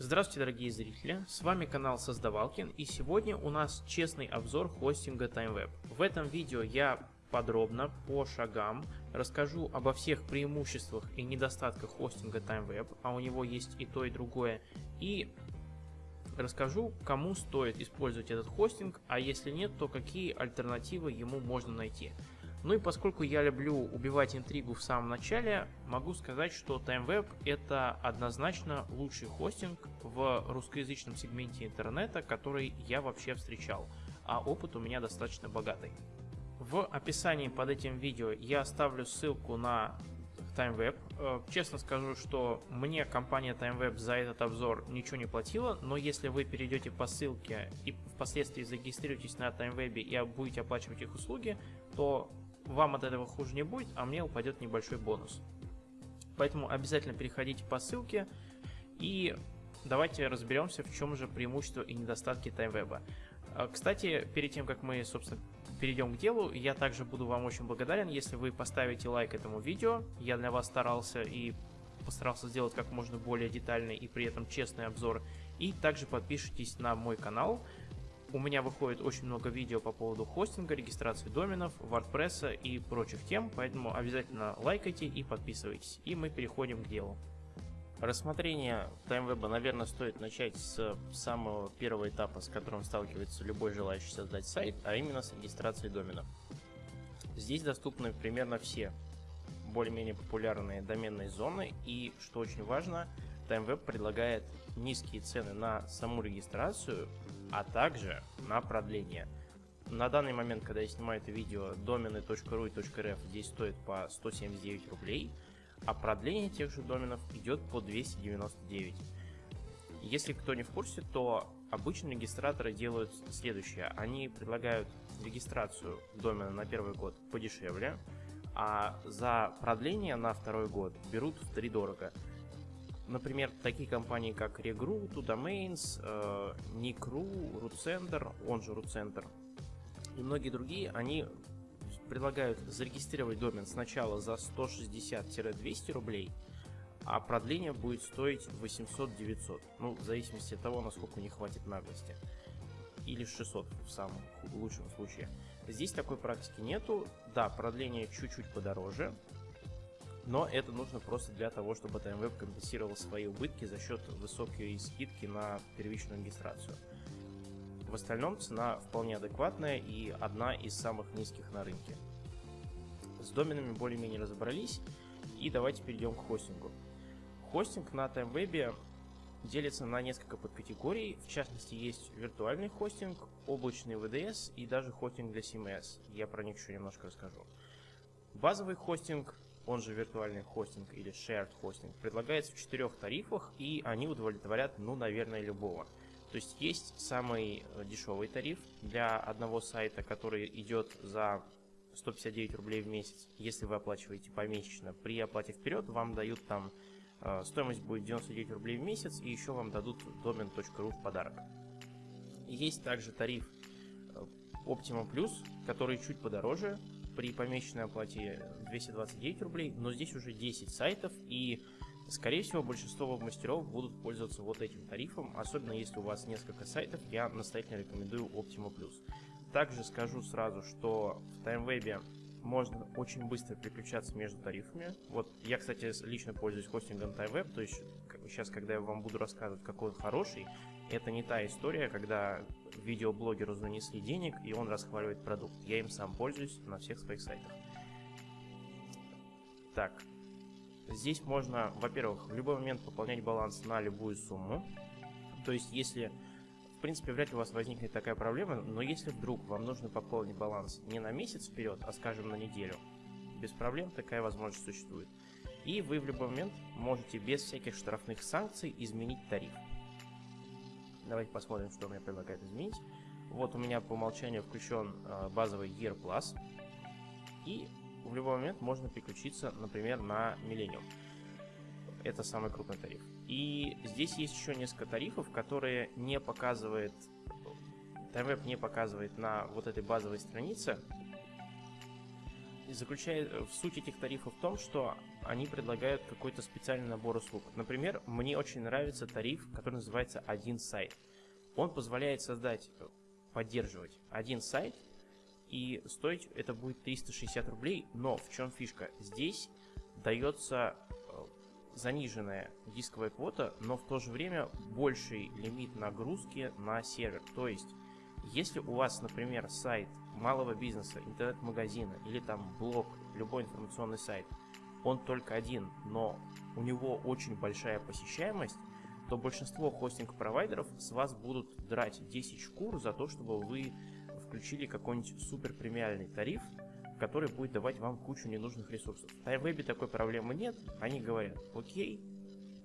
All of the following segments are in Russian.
Здравствуйте, дорогие зрители! С вами канал Создавалкин, и сегодня у нас честный обзор хостинга TimeWeb. В этом видео я подробно, по шагам, расскажу обо всех преимуществах и недостатках хостинга TimeWeb, а у него есть и то, и другое, и расскажу, кому стоит использовать этот хостинг, а если нет, то какие альтернативы ему можно найти. Ну и поскольку я люблю убивать интригу в самом начале, могу сказать, что TimeWeb это однозначно лучший хостинг в русскоязычном сегменте интернета, который я вообще встречал, а опыт у меня достаточно богатый. В описании под этим видео я оставлю ссылку на TimeWeb. Э, честно скажу, что мне компания TimeWeb за этот обзор ничего не платила, но если вы перейдете по ссылке и впоследствии зарегистрируетесь на TimeWeb и будете оплачивать их услуги, то вам от этого хуже не будет, а мне упадет небольшой бонус. Поэтому обязательно переходите по ссылке и давайте разберемся, в чем же преимущество и недостатки TimeWeb. А, кстати, перед тем, как мы, собственно, перейдем к делу, я также буду вам очень благодарен, если вы поставите лайк этому видео. Я для вас старался и постарался сделать как можно более детальный и при этом честный обзор. И также подпишитесь на мой канал, у меня выходит очень много видео по поводу хостинга, регистрации доменов, WordPress и прочих тем, поэтому обязательно лайкайте и подписывайтесь. И мы переходим к делу. Рассмотрение TimeWeb, наверное, стоит начать с самого первого этапа, с которым сталкивается любой желающий создать сайт, а именно с регистрацией домена. Здесь доступны примерно все более-менее популярные доменные зоны и, что очень важно, TimeWeb предлагает низкие цены на саму регистрацию, а также на продление. На данный момент, когда я снимаю это видео, домены .ru и .rf здесь стоят по 179 рублей, а продление тех же доменов идет по 299. Если кто не в курсе, то обычно регистраторы делают следующее. Они предлагают регистрацию домена на первый год подешевле, а за продление на второй год берут в три дорого. Например, такие компании, как Regru, Domains, Nicru, RootCenter, он же RootCenter, и многие другие, они предлагают зарегистрировать домен сначала за 160-200 рублей, а продление будет стоить 800-900, ну, в зависимости от того, насколько не хватит наглости. Или 600 в самом лучшем случае. Здесь такой практики нету. Да, продление чуть-чуть подороже, но это нужно просто для того, чтобы TimeWeb компенсировал свои убытки за счет высокой скидки на первичную регистрацию. В остальном цена вполне адекватная и одна из самых низких на рынке. С доменами более-менее разобрались, и давайте перейдем к хостингу. Хостинг на TimeWeb делится на несколько подкатегорий, в частности есть виртуальный хостинг, облачный VDS и даже хостинг для CMS, я про них еще немножко расскажу. Базовый хостинг он же виртуальный хостинг или shared хостинг, предлагается в четырех тарифах, и они удовлетворят, ну, наверное, любого. То есть есть самый э, дешевый тариф для одного сайта, который идет за 159 рублей в месяц, если вы оплачиваете помесячно. При оплате вперед вам дают там, э, стоимость будет 99 рублей в месяц, и еще вам дадут domain.ru в подарок. Есть также тариф э, Optima Plus, который чуть подороже, при помесячной оплате 229 рублей, но здесь уже 10 сайтов и Скорее всего, большинство мастеров будут пользоваться вот этим тарифом, особенно если у вас несколько сайтов, я настоятельно рекомендую Optima. Также скажу сразу, что в TimeWeb можно очень быстро переключаться между тарифами. Вот я, кстати, лично пользуюсь хостингом TimeWeb, то есть сейчас, когда я вам буду рассказывать, какой он хороший, это не та история, когда видеоблогеру занесли денег, и он расхваливает продукт. Я им сам пользуюсь на всех своих сайтах. Так, здесь можно, во-первых, в любой момент пополнять баланс на любую сумму. То есть, если, в принципе, вряд ли у вас возникнет такая проблема, но если вдруг вам нужно пополнить баланс не на месяц вперед, а, скажем, на неделю, без проблем такая возможность существует. И вы в любой момент можете без всяких штрафных санкций изменить тариф. Давайте посмотрим, что мне предлагает изменить. Вот у меня по умолчанию включен э, базовый Year Plus. И в любой момент можно переключиться, например, на Millennium. Это самый крупный тариф. И здесь есть еще несколько тарифов, которые не показывает, TimeWeb не показывает на вот этой базовой странице. Заключает в суть этих тарифов в том, что они предлагают какой-то специальный набор услуг. Например, мне очень нравится тариф, который называется «Один сайт». Он позволяет создать, поддерживать один сайт, и стоить это будет 360 рублей, но в чем фишка? Здесь дается э, заниженная дисковая квота, но в то же время больший лимит нагрузки на сервер. То есть, если у вас, например, сайт малого бизнеса, интернет-магазина или там блог, любой информационный сайт, он только один, но у него очень большая посещаемость, то большинство хостинг-провайдеров с вас будут драть 10 шкур за то, чтобы вы включили какой-нибудь супер премиальный тариф, который будет давать вам кучу ненужных ресурсов. В TimeWeb такой проблемы нет, они говорят, окей,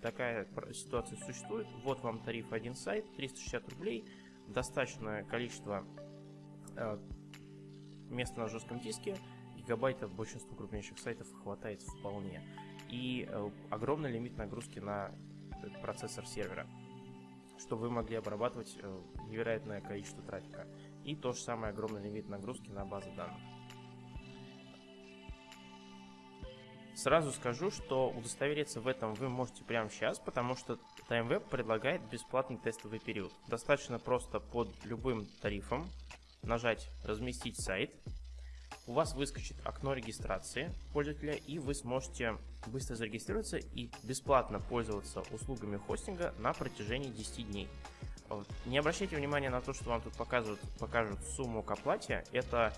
такая ситуация существует, вот вам тариф один сайт, 360 рублей, достаточное количество э, места на жестком диске, гигабайтов большинству крупнейших сайтов хватает вполне. И э, огромный лимит нагрузки на процессор сервера, чтобы вы могли обрабатывать э, невероятное количество трафика. И то же самое огромный лимит нагрузки на базы данных. Сразу скажу, что удостовериться в этом вы можете прямо сейчас, потому что TimeWeb предлагает бесплатный тестовый период. Достаточно просто под любым тарифом нажать «Разместить сайт», у вас выскочит окно регистрации пользователя, и вы сможете быстро зарегистрироваться и бесплатно пользоваться услугами хостинга на протяжении 10 дней. Не обращайте внимания на то, что вам тут показывают, покажут сумму к оплате. Это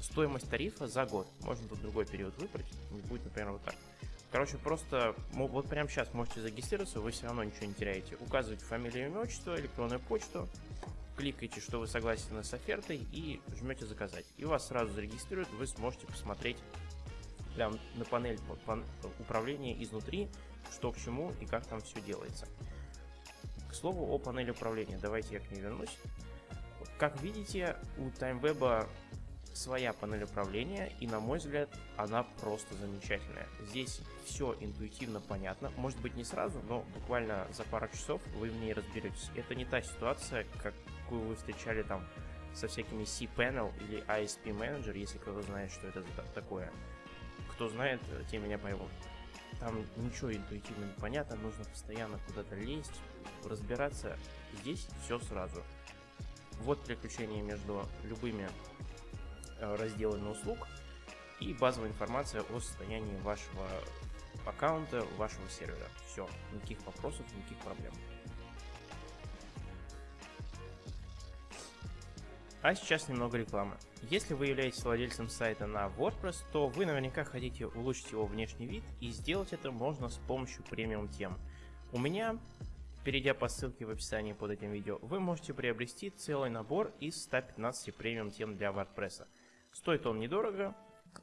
стоимость тарифа за год. Можно тут другой период выбрать. Будет, например, вот так. Короче, просто вот прямо сейчас можете зарегистрироваться, вы все равно ничего не теряете. Указывайте фамилию, имя, отчество, электронную почту, кликаете, что вы согласны с офертой и жмете заказать. И вас сразу зарегистрируют, вы сможете посмотреть прям на панель управления изнутри, что к чему и как там все делается. К слову о панели управления, давайте я к ней вернусь. Как видите, у TimeWeb своя панель управления, и на мой взгляд, она просто замечательная. Здесь все интуитивно понятно, может быть не сразу, но буквально за пару часов вы в ней разберетесь. Это не та ситуация, какую вы встречали там со всякими cPanel или ISP Manager, если кто-то знает, что это такое. Кто знает, те меня поймут. Там ничего интуитивно не понятно, нужно постоянно куда-то лезть, разбираться. Здесь все сразу. Вот переключение между любыми Э, разделы на услуг и базовая информация о состоянии вашего аккаунта, вашего сервера. Все, никаких вопросов, никаких проблем. А сейчас немного рекламы. Если вы являетесь владельцем сайта на WordPress, то вы наверняка хотите улучшить его внешний вид, и сделать это можно с помощью премиум тем. У меня Перейдя по ссылке в описании под этим видео, вы можете приобрести целый набор из 115 премиум тем для WordPress. Стоит он недорого.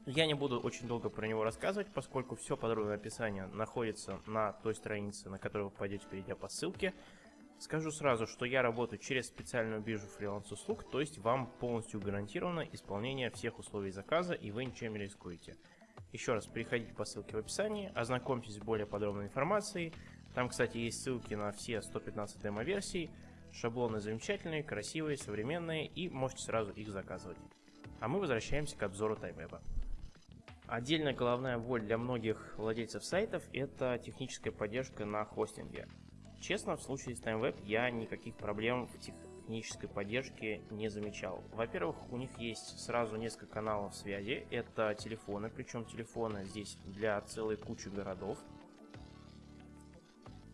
Я не буду очень долго про него рассказывать, поскольку все подробное описание находится на той странице, на которую вы пойдете, перейдя по ссылке. Скажу сразу, что я работаю через специальную биржу фриланс-услуг, то есть вам полностью гарантировано исполнение всех условий заказа и вы ничем не рискуете. Еще раз, переходите по ссылке в описании, ознакомьтесь с более подробной информацией. Там, кстати, есть ссылки на все 115 демо-версий. Шаблоны замечательные, красивые, современные и можете сразу их заказывать. А мы возвращаемся к обзору TimeWeb. Отдельная головная боль для многих владельцев сайтов – это техническая поддержка на хостинге. Честно, в случае с TimeWeb я никаких проблем в технической поддержке не замечал. Во-первых, у них есть сразу несколько каналов связи. Это телефоны, причем телефоны здесь для целой кучи городов.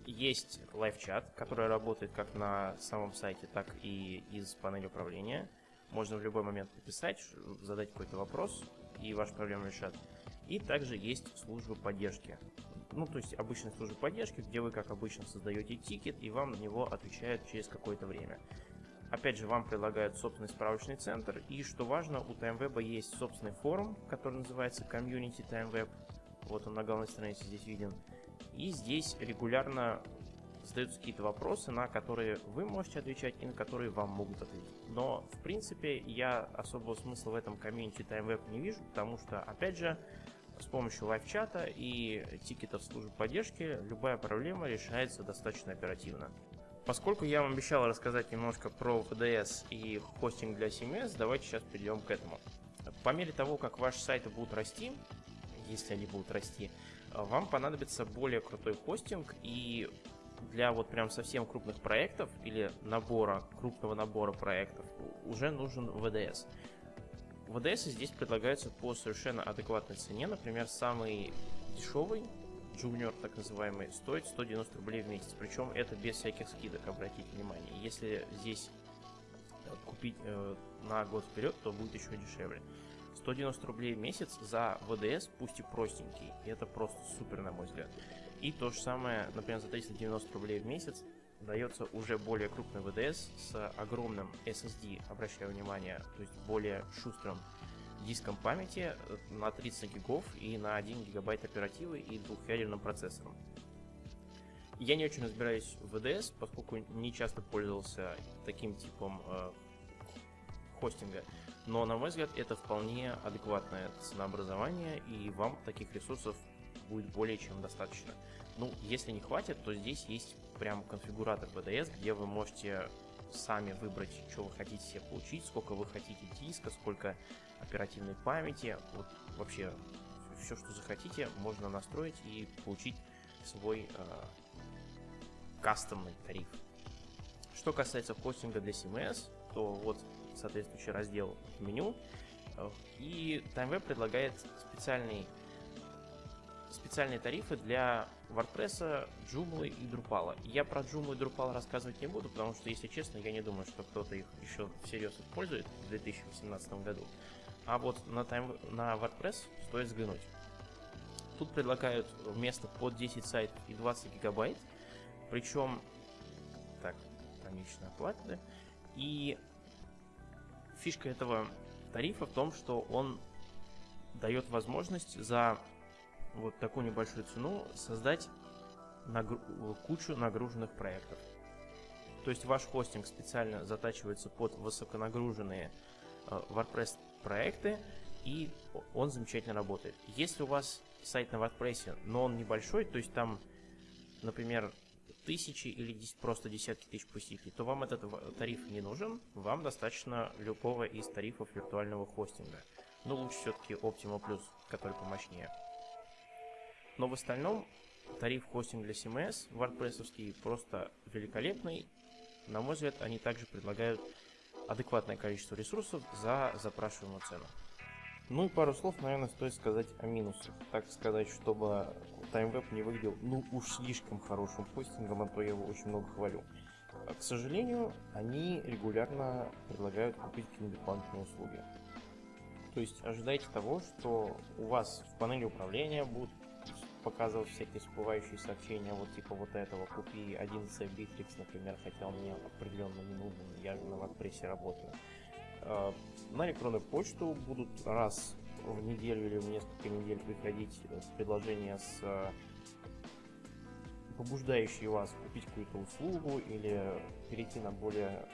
Есть лайв-чат, который работает как на самом сайте, так и из панели управления. Можно в любой момент написать, задать какой-то вопрос, и вашу проблему решат. И также есть служба поддержки. Ну, то есть обычная служба поддержки, где вы, как обычно, создаете тикет, и вам на него отвечают через какое-то время. Опять же, вам предлагают собственный справочный центр, и что важно, у TimeWeb есть собственный форум, который называется Community TimeWeb. Вот он на главной странице здесь виден. И здесь регулярно задаются какие-то вопросы, на которые вы можете отвечать и на которые вам могут ответить. Но, в принципе, я особого смысла в этом комьюнити TimeWeb не вижу, потому что, опять же, с помощью лайв-чата и тикетов службы поддержки любая проблема решается достаточно оперативно. Поскольку я вам обещал рассказать немножко про VDS и хостинг для CMS, давайте сейчас перейдем к этому. По мере того, как ваши сайты будут расти, если они будут расти, вам понадобится более крутой хостинг и для вот прям совсем крупных проектов или набора, крупного набора проектов уже нужен VDS. VDS здесь предлагаются по совершенно адекватной цене. Например, самый дешевый, Junior так называемый, стоит 190 рублей в месяц. Причем это без всяких скидок, обратите внимание. Если здесь э, купить э, на год вперед, то будет еще дешевле. 190 рублей в месяц за VDS, пусть и простенький. И это просто супер, на мой взгляд. И то же самое, например, за 390 рублей в месяц дается уже более крупный VDS с огромным SSD, обращаю внимание, то есть более шустрым диском памяти э, на 30 гигов и на 1 гигабайт оперативы и двухъядерным процессором. Я не очень разбираюсь в VDS, поскольку не часто пользовался таким типом э, хостинга, но на мой взгляд это вполне адекватное ценообразование и вам таких ресурсов будет более чем достаточно. Ну, если не хватит, то здесь есть прям конфигуратор VDS, где вы можете сами выбрать, что вы хотите себе получить, сколько вы хотите диска, сколько оперативной памяти, вот вообще все, что захотите, можно настроить и получить свой э, кастомный тариф. Что касается хостинга для CMS, то вот соответствующий раздел меню. Э, и TimeWeb предлагает специальный специальные тарифы для WordPress, Joomla и Drupal. Я про Joomla и Drupal рассказывать не буду, потому что, если честно, я не думаю, что кто-то их еще всерьез использует в 2018 году. А вот на, time, на WordPress стоит взглянуть. Тут предлагают вместо под 10 сайтов и 20 гигабайт. Причем, так, конечная оплата. И фишка этого тарифа в том, что он дает возможность за вот такую небольшую цену создать нагру кучу нагруженных проектов. То есть ваш хостинг специально затачивается под высоконагруженные э, WordPress проекты, и он замечательно работает. Если у вас сайт на WordPress, но он небольшой, то есть там, например, тысячи или просто десятки тысяч посетителей, то вам этот тариф не нужен, вам достаточно любого из тарифов виртуального хостинга. Но лучше все-таки Optima Plus, который помощнее. Но в остальном тариф хостинг для CMS WordPress просто великолепный. На мой взгляд, они также предлагают адекватное количество ресурсов за запрашиваемую цену. Ну и пару слов, наверное, стоит сказать о минусах. Так сказать, чтобы TimeWeb не выглядел ну уж слишком хорошим хостингом, а то я его очень много хвалю. А, к сожалению, они регулярно предлагают купить какие-нибудь услуги. То есть ожидайте того, что у вас в панели управления будут показывать всякие всплывающие сообщения, вот типа вот этого, купи 11 Bittrex, например, хотя он мне определенно не нужен, я на WordPress работаю. А, на электронную почту будут раз в неделю или в несколько недель приходить предложения с а, побуждающие вас купить какую-то услугу или перейти на более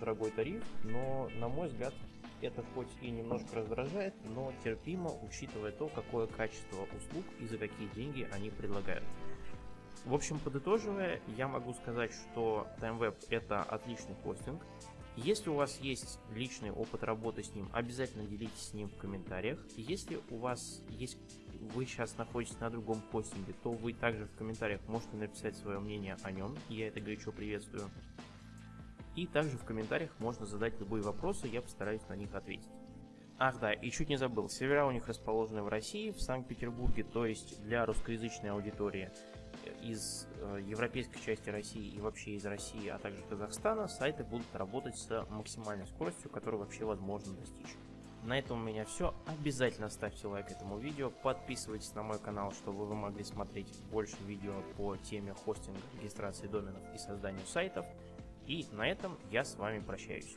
дорогой тариф, но, на мой взгляд, это хоть и немножко раздражает, но терпимо, учитывая то, какое качество услуг и за какие деньги они предлагают. В общем, подытоживая, я могу сказать, что TimeWeb это отличный хостинг. Если у вас есть личный опыт работы с ним, обязательно делитесь с ним в комментариях. Если у вас есть, вы сейчас находитесь на другом хостинге, то вы также в комментариях можете написать свое мнение о нем. Я это горячо приветствую. И также в комментариях можно задать любые вопросы, я постараюсь на них ответить. Ах да, и чуть не забыл, сервера у них расположены в России, в Санкт-Петербурге, то есть для русскоязычной аудитории из э, европейской части России и вообще из России, а также Казахстана, сайты будут работать с максимальной скоростью, которую вообще возможно достичь. На этом у меня все. Обязательно ставьте лайк этому видео, подписывайтесь на мой канал, чтобы вы могли смотреть больше видео по теме хостинга, регистрации доменов и созданию сайтов. И на этом я с вами прощаюсь.